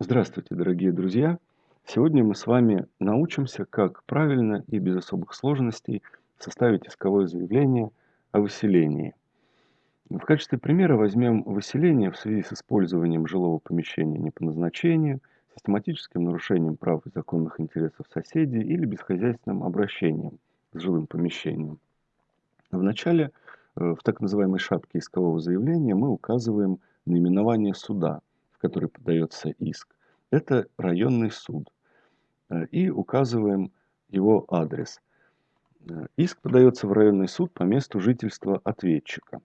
Здравствуйте, дорогие друзья! Сегодня мы с вами научимся, как правильно и без особых сложностей составить исковое заявление о выселении. В качестве примера возьмем выселение в связи с использованием жилого помещения не по назначению, систематическим нарушением прав и законных интересов соседей или бесхозяйственным обращением с жилым помещением. В начале, э, в так называемой шапке искового заявления, мы указываем наименование суда – который подается иск, это районный суд. Э, и указываем его адрес. Э, иск подается в районный суд по месту жительства ответчика.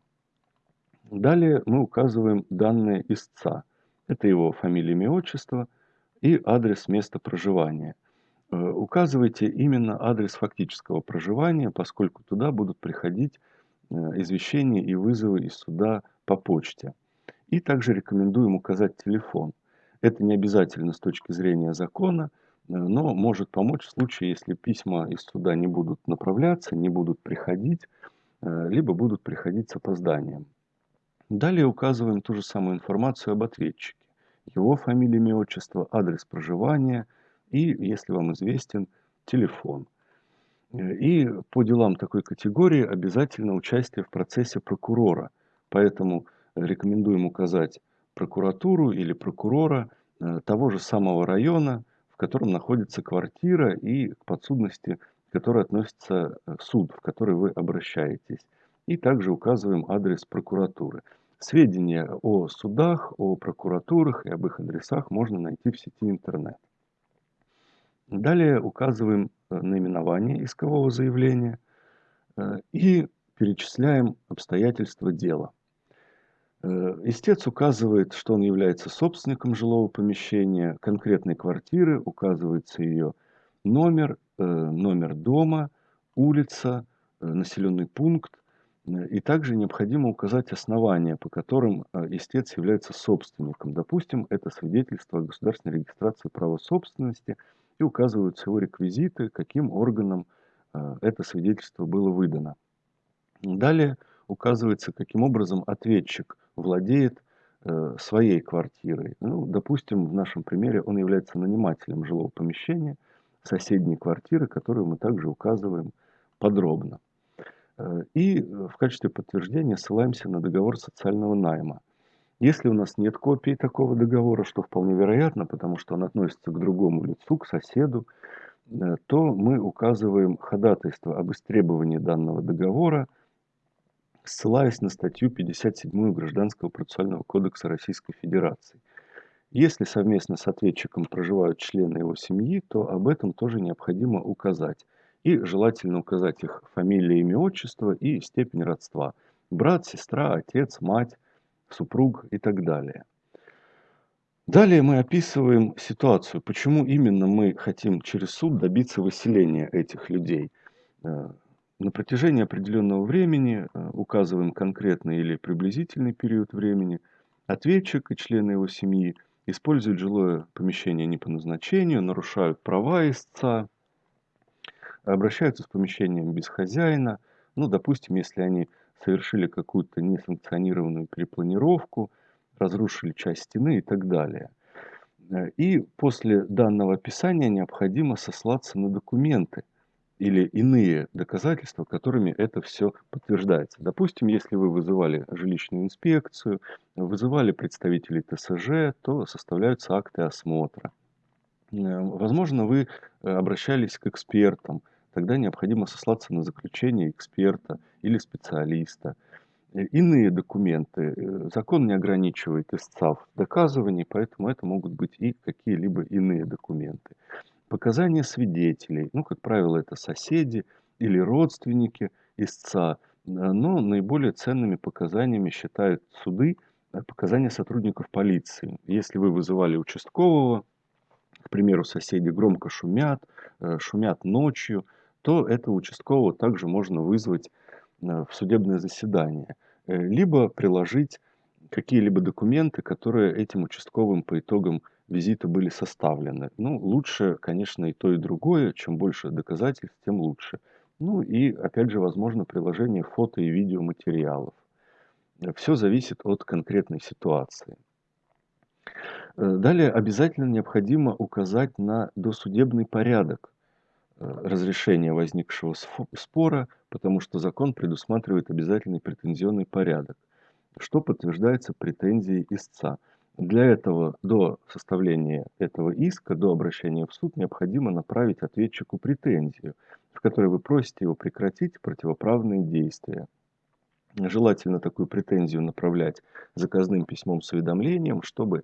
Далее мы указываем данные истца. Это его фамилия, имя, отчество и адрес места проживания. Э, указывайте именно адрес фактического проживания, поскольку туда будут приходить извещения и вызовы из суда по почте. И также рекомендуем указать телефон. Это не обязательно с точки зрения закона, э, но может помочь в случае, если письма из суда не будут направляться, не будут приходить, э, либо будут приходить с опозданием. Далее указываем ту же самую информацию об ответчике. Его фамилия, имя, отчество, адрес проживания и, если вам известен, телефон. Э, и по делам такой категории обязательно участие в процессе прокурора. Поэтому рекомендуем указать прокуратуру или прокурора э, того же самого района, в котором находится квартира и к подсудности, к которой относится э, суд, в который вы обращаетесь. И также указываем адрес прокуратуры. Сведения о судах, о прокуратурах и об их адресах можно найти в сети интернет. Далее указываем э, наименование искового заявления и перечисляем обстоятельства дела. Э, истец указывает, что он является собственником жилого помещения, конкретной квартиры, указывается ее номер, э, номер дома, улица, э, населенный пункт. И также необходимо указать основания, по которым истец является собственником. Допустим, это свидетельство о государственной регистрации права собственности и указываются его реквизиты, каким органом это свидетельство было выдано. Далее указывается, каким образом ответчик владеет э, своей квартирой. Ну, допустим, в нашем примере он является нанимателем жилого помещения, соседней квартиры, которую мы также указываем подробно. Э, и в качестве подтверждения ссылаемся на договор социального найма. Если у нас нет копии такого договора, что вполне вероятно, потому что он относится к другому лицу, к соседу, э, то мы указываем ходатайство об истребовании данного договора – ссылаясь на статью 57 Гражданского процессуального кодекса Российской Федерации. Если совместно с ответчиком проживают члены его семьи, то об этом тоже необходимо указать. И желательно указать их фамилия, имя, отчество и степень родства. Брат, сестра, отец, мать, супруг и так далее. Далее мы описываем ситуацию, почему именно мы хотим через суд добиться выселения этих людей. На протяжении определенного времени э, указываем конкретный или приблизительный период времени. Ответчик и члены его семьи используют жилое помещение не по назначению, нарушают права истца, обращаются с помещением без хозяина. Ну, допустим, если они совершили какую-то несанкционированную перепланировку, разрушили часть стены и так далее. Э, и после данного описания необходимо сослаться на документы, или иные доказательства, которыми это все подтверждается. Допустим, если вы вызывали жилищную инспекцию, вызывали представителей ТСЖ, то составляются акты осмотра. Э, возможно, вы э, обращались к экспертам, тогда необходимо сослаться на заключение эксперта или специалиста. Э, иные документы. Закон не ограничивает истца в доказывании, поэтому это могут быть и какие-либо иные документы. Показания свидетелей, ну, как правило, это соседи или родственники истца, но наиболее ценными показаниями считают суды э, показания сотрудников полиции. Если вы вызывали участкового, к примеру, соседи громко шумят, э, шумят ночью, то этого участкового также можно вызвать э, в судебное заседание. Либо приложить какие-либо документы, которые этим участковым по итогам визита были составлены. Ну, лучше, конечно, и то, и другое. Чем больше доказательств, тем лучше. Ну и, опять же, возможно приложение фото и видеоматериалов. Все зависит от конкретной ситуации. Э, далее обязательно необходимо указать на досудебный порядок э, разрешения возникшего спора, потому что закон предусматривает обязательный претензионный порядок, что подтверждается претензией истца. Для этого до составления этого иска, до обращения в суд, необходимо направить ответчику претензию, в которой вы просите его прекратить противоправные действия. Желательно такую претензию направлять заказным письмом с уведомлением, чтобы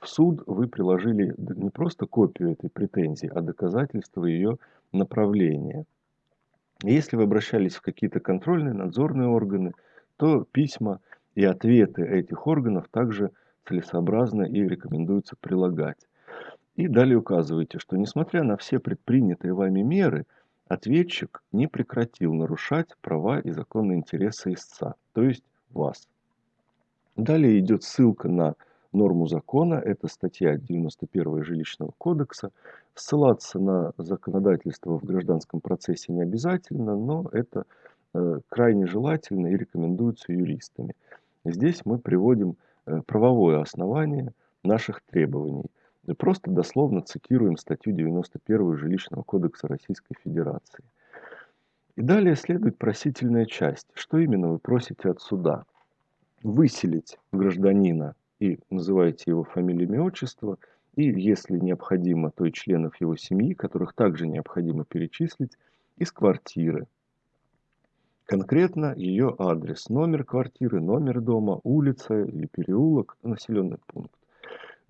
в суд вы приложили не просто копию этой претензии, а доказательство ее направления. Если вы обращались в какие-то контрольные, надзорные органы, то письма и ответы этих органов также целесообразно и рекомендуется прилагать. И далее указывайте, что несмотря на все предпринятые вами меры, ответчик не прекратил нарушать права и законные интересы истца, то есть вас. Далее идет ссылка на норму закона, это статья 91 жилищного кодекса. Ссылаться на законодательство в гражданском процессе не обязательно, но это э, крайне желательно и рекомендуется юристами. Здесь мы приводим правовое основание наших требований. И просто дословно цитируем статью 91 Жилищного кодекса Российской Федерации. И далее следует просительная часть. Что именно вы просите от суда? Выселить гражданина и называете его фамилию, имя, отчество, и, если необходимо, то и членов его семьи, которых также необходимо перечислить, из квартиры – Конкретно ее адрес, номер квартиры, номер дома, улица или переулок, населенный пункт.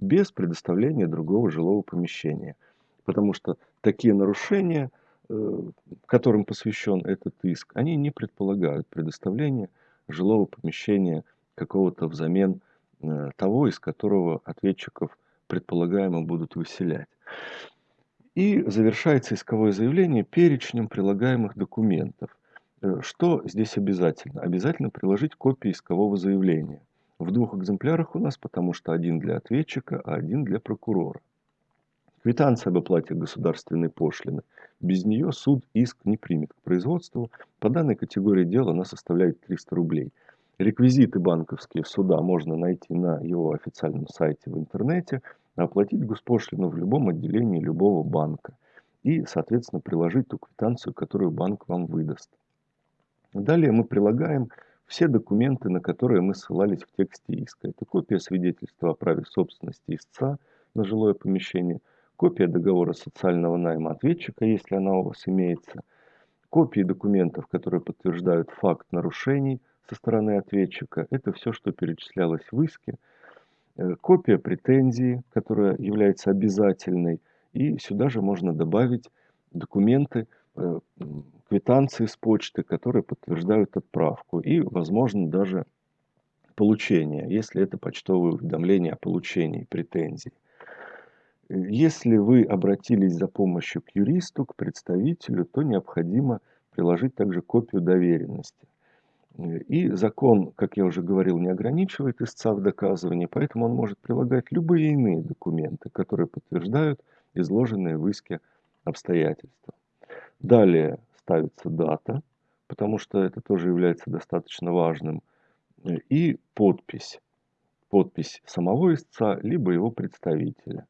Без предоставления другого жилого помещения. Потому что такие нарушения, э, которым посвящен этот иск, они не предполагают предоставление жилого помещения какого-то взамен э, того, из которого ответчиков предполагаемо будут выселять. И завершается исковое заявление перечнем прилагаемых документов. Э, что здесь обязательно? Обязательно приложить копии искового заявления. В двух экземплярах у нас, потому что один для ответчика, а один для прокурора. Квитанция об оплате государственной пошлины. Без нее суд иск не примет к производству. По данной категории дела она составляет 300 рублей. Реквизиты банковские суда можно найти на его официальном сайте в интернете, а оплатить госпошлину в любом отделении любого банка и, соответственно, приложить ту квитанцию, которую банк вам выдаст. Далее мы прилагаем все документы, на которые мы ссылались в тексте иска. Это копия свидетельства о праве собственности истца на жилое помещение, копия договора социального найма ответчика, если она у вас имеется, копии документов, которые подтверждают факт нарушений со стороны ответчика. Это все, что перечислялось в иске. Э, копия претензии, которая является обязательной. И сюда же можно добавить документы, квитанции с почты, которые подтверждают отправку и, возможно, даже получение, если это почтовое уведомление о получении претензий. Если вы обратились за помощью к юристу, к представителю, то необходимо приложить также копию доверенности. И закон, как я уже говорил, не ограничивает истца в доказывании, поэтому он может прилагать любые иные документы, которые подтверждают изложенные в иске обстоятельства. Далее ставится дата, потому что это тоже является достаточно важным, и подпись. Подпись самого истца, либо его представителя.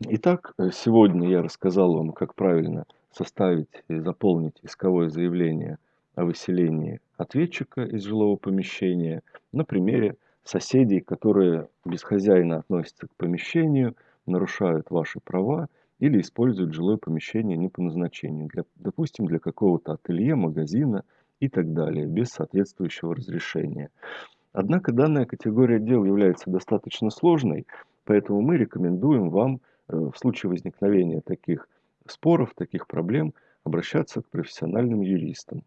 Итак, сегодня я рассказал вам, как правильно составить и заполнить исковое заявление о выселении ответчика из жилого помещения на примере соседей, которые без хозяина относятся к помещению, нарушают ваши права или используют жилое помещение не по назначению, для, допустим, для какого-то ателье, магазина и так далее, без соответствующего разрешения. Однако данная категория дел является достаточно сложной, поэтому мы рекомендуем вам э, в случае возникновения таких споров, таких проблем обращаться к профессиональным юристам.